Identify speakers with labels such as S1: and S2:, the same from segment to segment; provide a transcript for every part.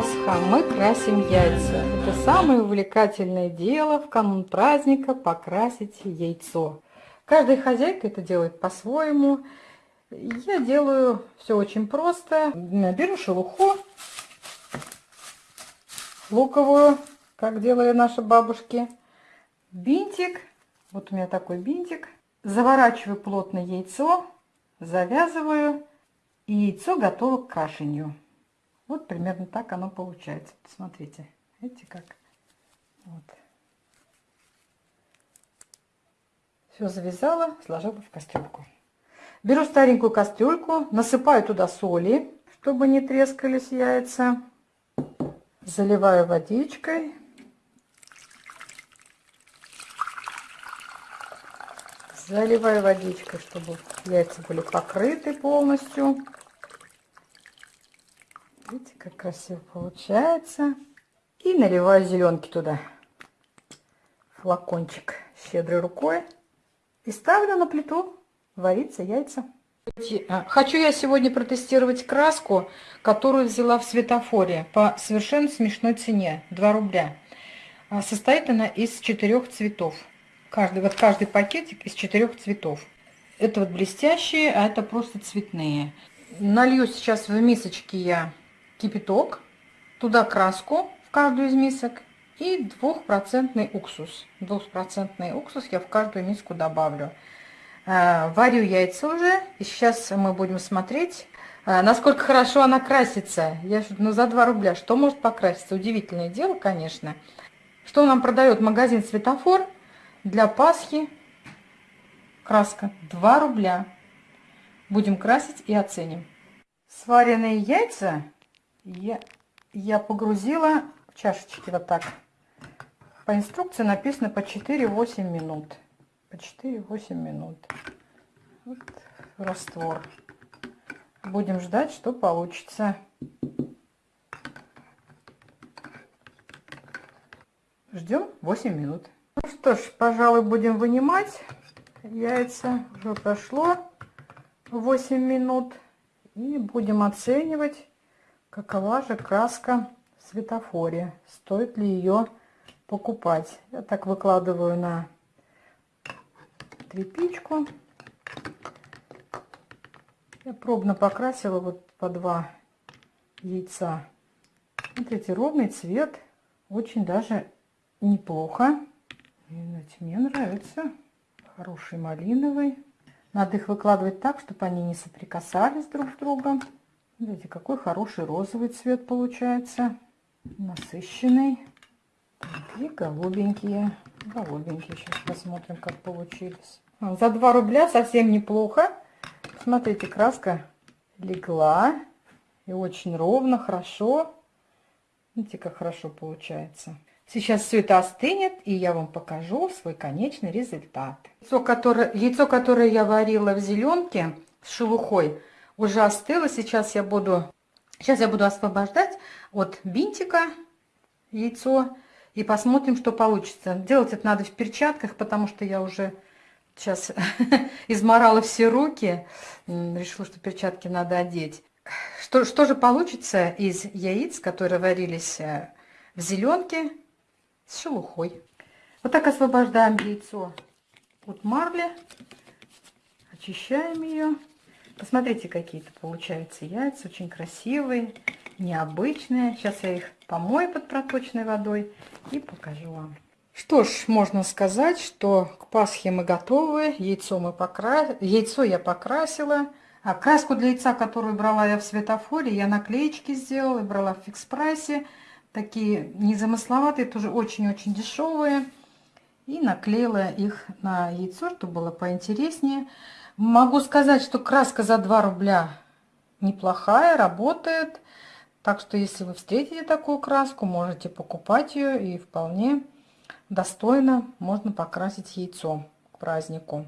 S1: Пасха, мы красим яйца. Это самое увлекательное дело в канун праздника покрасить яйцо. Каждая хозяйка это делает по-своему. Я делаю все очень просто. Беру шелуху луковую, как делали наши бабушки. Бинтик, вот у меня такой бинтик. Заворачиваю плотно яйцо, завязываю, и яйцо готово к кашенью. Вот примерно так оно получается. Посмотрите, видите как? Вот. Все завязала, сложила в кастрюльку. Беру старенькую кастрюльку, насыпаю туда соли, чтобы не трескались яйца. Заливаю водичкой. Заливаю водичкой, чтобы яйца были покрыты полностью. Видите, как красиво получается. И наливаю зеленки туда. Флакончик щедрой рукой. И ставлю на плиту вариться яйца. А, хочу я сегодня протестировать краску, которую взяла в светофоре по совершенно смешной цене, 2 рубля. А, состоит она из четырех цветов. Каждый, вот каждый пакетик из четырех цветов. Это вот блестящие, а это просто цветные. Налью сейчас в мисочки я кипяток, туда краску в каждую из мисок и двухпроцентный уксус. Двухпроцентный уксус я в каждую миску добавлю. Э, варю яйца уже, и сейчас мы будем смотреть, э, насколько хорошо она красится. Я, ну, за 2 рубля что может покраситься? Удивительное дело, конечно. Что нам продает магазин «Светофор» для Пасхи? Краска 2 рубля. Будем красить и оценим. Сваренные яйца я, я погрузила чашечки вот так. По инструкции написано по 4-8 минут. По 4-8 минут. Вот раствор. Будем ждать, что получится. Ждем 8 минут. Ну что ж, пожалуй, будем вынимать яйца. Уже прошло 8 минут. И будем оценивать Какова же краска в светофоре? Стоит ли ее покупать? Я так выкладываю на тряпичку. Я пробно покрасила вот по два яйца. Смотрите, ровный цвет. Очень даже неплохо. Мне нравится. Хороший малиновый. Надо их выкладывать так, чтобы они не соприкасались друг с другом. Видите, какой хороший розовый цвет получается. Насыщенный. И голубенькие. Голубенькие. Сейчас посмотрим, как получились. За 2 рубля совсем неплохо. Смотрите, краска легла. И очень ровно, хорошо. Видите, как хорошо получается. Сейчас все это остынет, и я вам покажу свой конечный результат. Яйцо, которое, яйцо, которое я варила в зеленке с шелухой, уже остыло. Сейчас я буду, сейчас я буду освобождать от бинтика яйцо и посмотрим, что получится. Делать это надо в перчатках, потому что я уже сейчас изморала все руки. Решила, что перчатки надо одеть. Что, что же получится из яиц, которые варились э, в зеленке с шелухой? Вот так освобождаем яйцо от марли, очищаем ее. Посмотрите, какие-то получаются яйца, очень красивые, необычные. Сейчас я их помою под проточной водой и покажу вам. Что ж, можно сказать, что к Пасхе мы готовы. Яйцо, мы покра... Яйцо я покрасила. А краску для яйца, которую брала я в светофоре, я наклеечки сделала, брала в фикс-прайсе. Такие незамысловатые, тоже очень-очень дешевые. И наклеила их на яйцо, чтобы было поинтереснее. Могу сказать, что краска за 2 рубля неплохая, работает. Так что, если вы встретите такую краску, можете покупать ее и вполне достойно можно покрасить яйцо к празднику.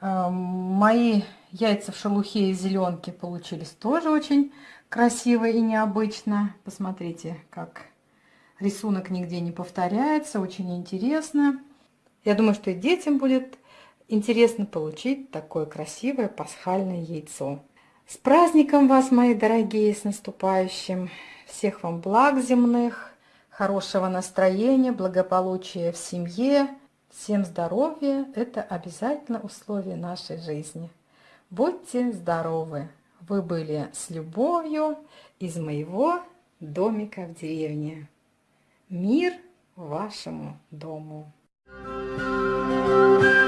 S1: Эм, мои яйца в шелухе и зеленке получились тоже очень красиво и необычно. Посмотрите, как рисунок нигде не повторяется, очень интересно. Я думаю, что и детям будет интересно получить такое красивое пасхальное яйцо. С праздником вас, мои дорогие, с наступающим! Всех вам благ земных, хорошего настроения, благополучия в семье. Всем здоровья – это обязательно условие нашей жизни. Будьте здоровы! Вы были с любовью из моего домика в деревне. Мир вашему дому! Thank you.